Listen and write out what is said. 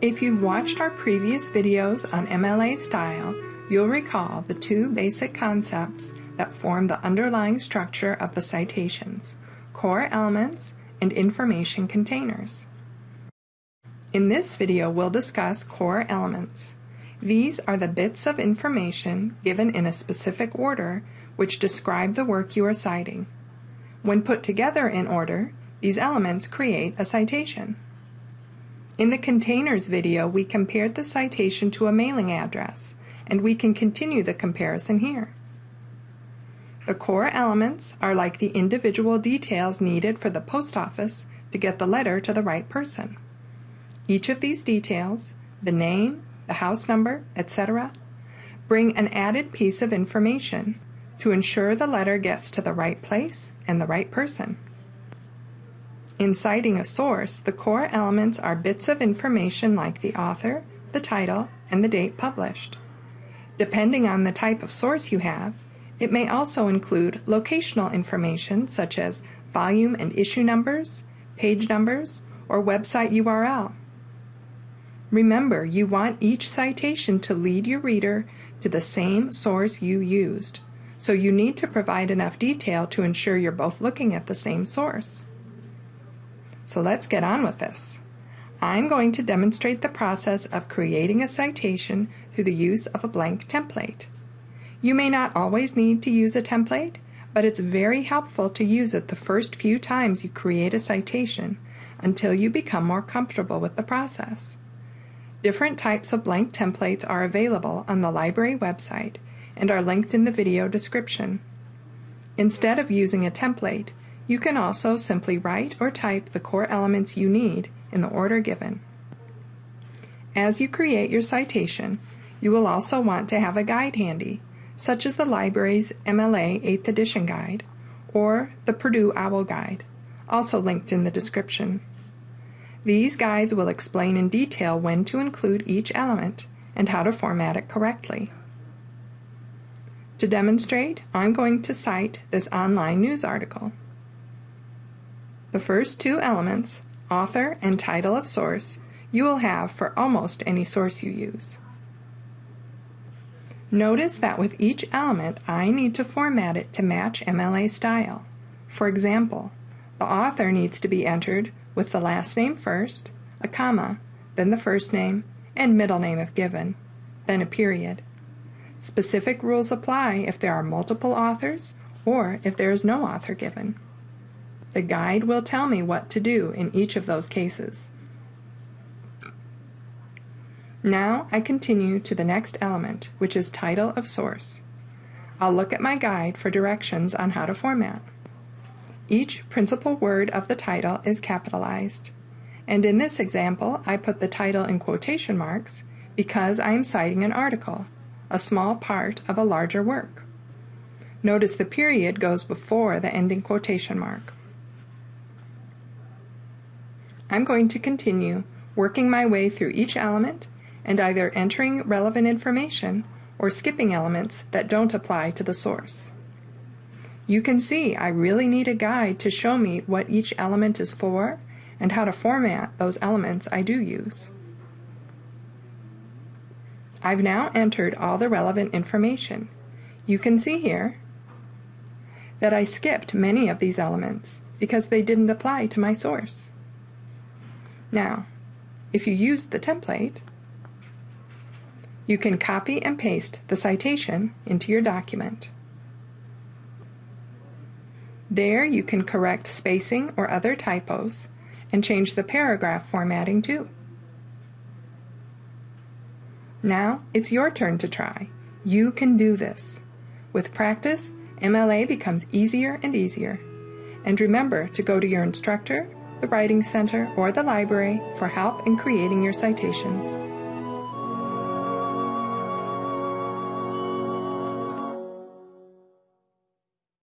If you've watched our previous videos on MLA style, you'll recall the two basic concepts that form the underlying structure of the citations, core elements and information containers. In this video, we'll discuss core elements. These are the bits of information given in a specific order which describe the work you are citing. When put together in order, these elements create a citation. In the containers video, we compared the citation to a mailing address, and we can continue the comparison here. The core elements are like the individual details needed for the post office to get the letter to the right person. Each of these details, the name, the house number, etc., bring an added piece of information to ensure the letter gets to the right place and the right person. In citing a source, the core elements are bits of information like the author, the title, and the date published. Depending on the type of source you have, it may also include locational information such as volume and issue numbers, page numbers, or website URL. Remember, you want each citation to lead your reader to the same source you used, so you need to provide enough detail to ensure you're both looking at the same source. So let's get on with this. I'm going to demonstrate the process of creating a citation through the use of a blank template. You may not always need to use a template, but it's very helpful to use it the first few times you create a citation until you become more comfortable with the process. Different types of blank templates are available on the library website and are linked in the video description. Instead of using a template, you can also simply write or type the core elements you need in the order given. As you create your citation, you will also want to have a guide handy, such as the library's MLA 8th edition guide or the Purdue OWL guide, also linked in the description. These guides will explain in detail when to include each element and how to format it correctly. To demonstrate, I'm going to cite this online news article. The first two elements, author and title of source, you will have for almost any source you use. Notice that with each element, I need to format it to match MLA style. For example, the author needs to be entered with the last name first, a comma, then the first name, and middle name if given, then a period. Specific rules apply if there are multiple authors or if there is no author given. The guide will tell me what to do in each of those cases. Now I continue to the next element, which is title of source. I'll look at my guide for directions on how to format. Each principal word of the title is capitalized. And in this example, I put the title in quotation marks because I am citing an article, a small part of a larger work. Notice the period goes before the ending quotation mark. I'm going to continue working my way through each element and either entering relevant information or skipping elements that don't apply to the source. You can see I really need a guide to show me what each element is for and how to format those elements I do use. I've now entered all the relevant information. You can see here that I skipped many of these elements because they didn't apply to my source. Now, if you use the template, you can copy and paste the citation into your document. There you can correct spacing or other typos and change the paragraph formatting too. Now it's your turn to try. You can do this. With practice, MLA becomes easier and easier. And remember to go to your instructor the Writing Center, or the library for help in creating your citations.